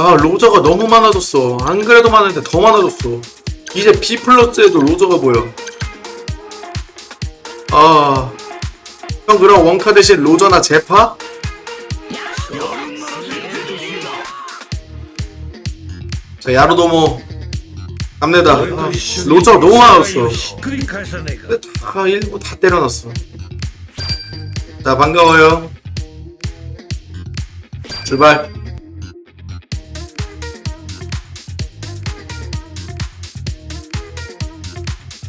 아 로저가 너무 많아졌어. 안 그래도 많은데 더 많아졌어. 이제 B 플러스에도 로저가 보여. 아... 형 그럼 원카 대신 로저나 제파? 자 야로도모. 갑니다. 아, 로저 너무 많았어. 아 일부 다 때려놨어. 자 반가워요. 출발.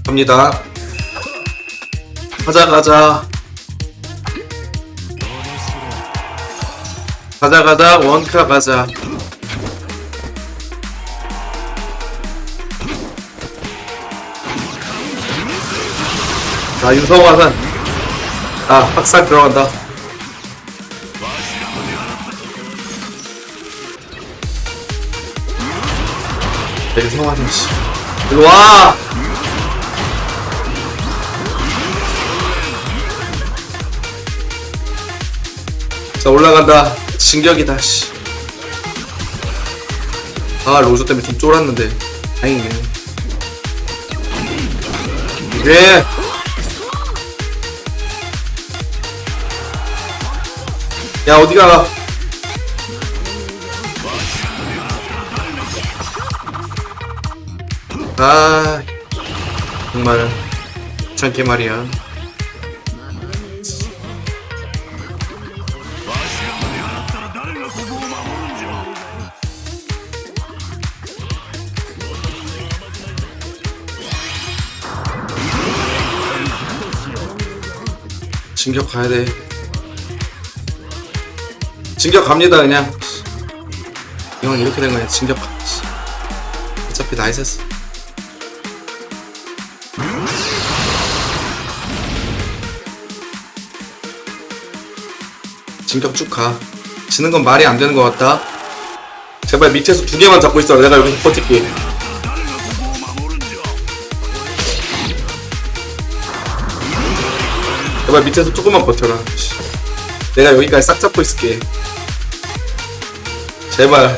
갑니다. 가자 가자. 가자 가자. 원카 가자. 자 윤성화산. 아 학살 들어간다. 자, 윤성화산 씨. 일로와 자 올라간다. 진격이다 씨. 아 로저 때문에 좀 쫄았는데. 다행이네. 예. 야 어디가? 아 정말 귀찮게 말이야 진격 가야 돼. 진격 갑니다 그냥. 이건 이렇게 된 거야. 진격 가. 씨. 어차피 nice. 진격 쭉 가. 지는 건 말이 안 되는 것 같다. 제발 밑에서 두 개만 잡고 있어. 내가 여기서 버틸게. 제발 밑에서 조금만 버텨라. 씨. 내가 여기까지 싹 잡고 있을게. 제발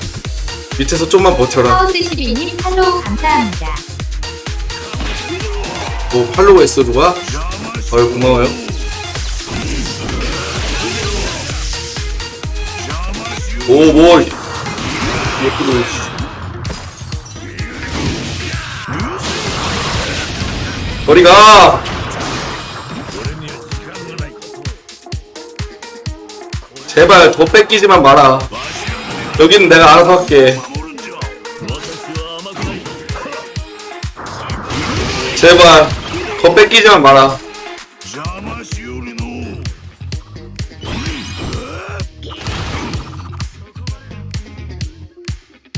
밑에서 좀만 버텨라. 하우스 12님 팔로우 감사합니다. 뭐 팔로우 했어 누가? 고마워요. 오 뭐. 예쁘도. 거리가. 제발 저 뺏기지만 마라. 여긴 내가 알아서 할게. 제발 더 뺏기지만 마라.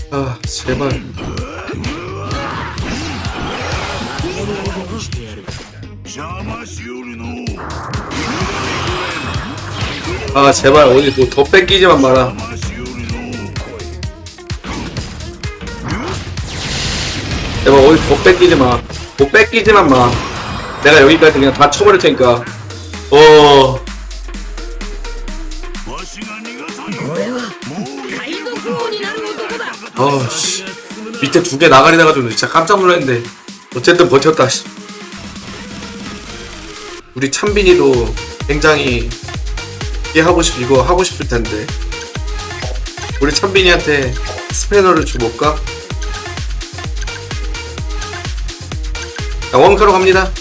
아 제발. 아 제발 오늘 뭐 더 뺏기지만 마라. 제발 오늘 더 뺏기지마. 더 뺏기지만 마. 내가 여기까지 그냥 다 쳐버릴 테니까. 어. 어씨. 밑에 두 개 나가리 나가지고 진짜 깜짝 놀랐는데. 어쨌든 버텼다 우리 찬빈이도 굉장히 이게 하고 싶 이거 하고 싶을 텐데. 우리 찬빈이한테 스패너를 줘볼까? 자, 원카로 갑니다.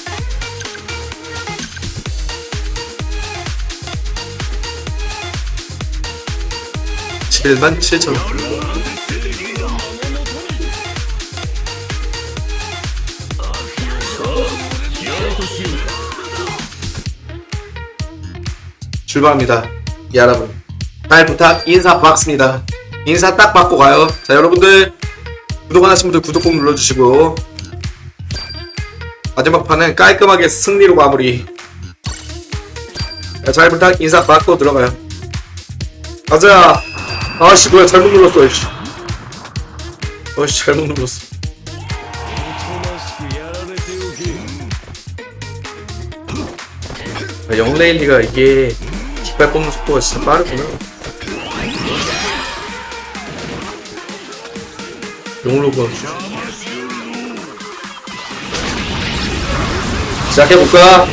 칠만 7천 출발합니다. 예, 여러분 잘 부탁 인사 받습니다. 인사 딱 받고 가요. 자 여러분들 구독 안 하신 분들 구독 꼭 눌러주시고 마지막 판은 깔끔하게 승리로 마무리 자, 잘 부탁 인사 받고 들어가요. 가자 아씨 뭐야 잘못 눌렀어 이씨 어씨 잘못 눌렀어 영레일리가 이게 깃발 뽑는 속도가 진짜 빠르구나. 용로그 시작해볼까?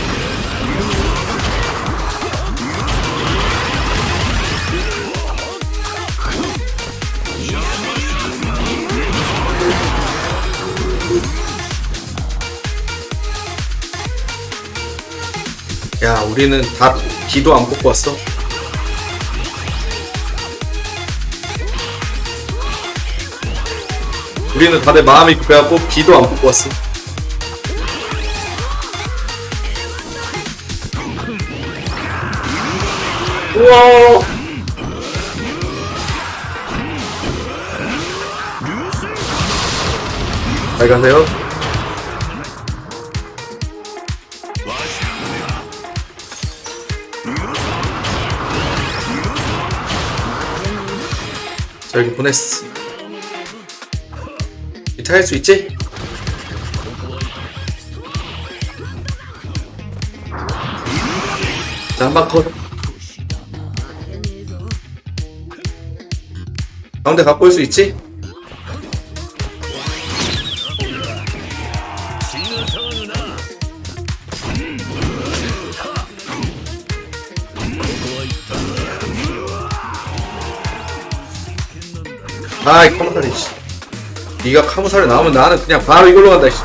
야, 우리는 다 B도 안 뽑고 왔어. 우리는 다들 마음이 급해갖고 B도 안 뽑고 왔어. 우와! 잘 가세요. 자, 여기 보냈어. 이탈 할수 있지? 자, 한방 컷. 가운데 갖고 올 수 있지? 아이 카무사리 씨 니가 카무사리 나오면 나는 그냥 바로 이걸로 간다 씨.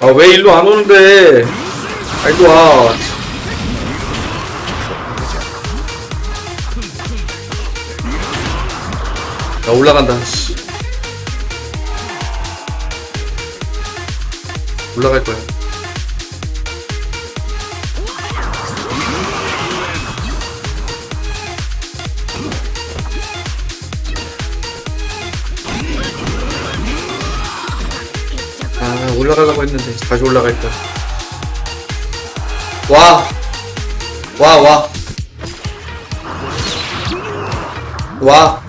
아 왜 일로 안 오는데 아 일로 와 야, 올라간다. 씨. 올라갈 거야. 올라가려고 했는데 다시 올라갈 거야. 와! 와, 와. 와.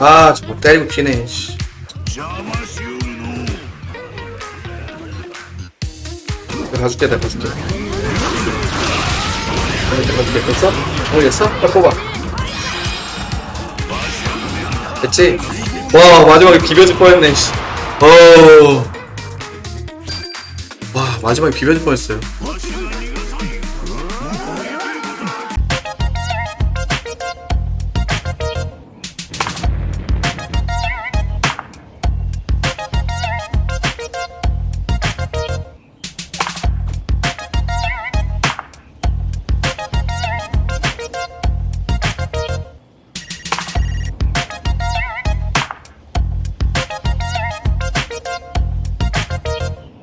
아, 저못 때리고 피네, 씨. 가줄게, 내가 가줄게. 내가 가줄게, 됐어? 모르겠어? 빨리 뽑아. 됐지? 와, 마지막에 비벼질 뻔했네, 씨. 어. 와, 마지막에 비벼질 뻔했어요.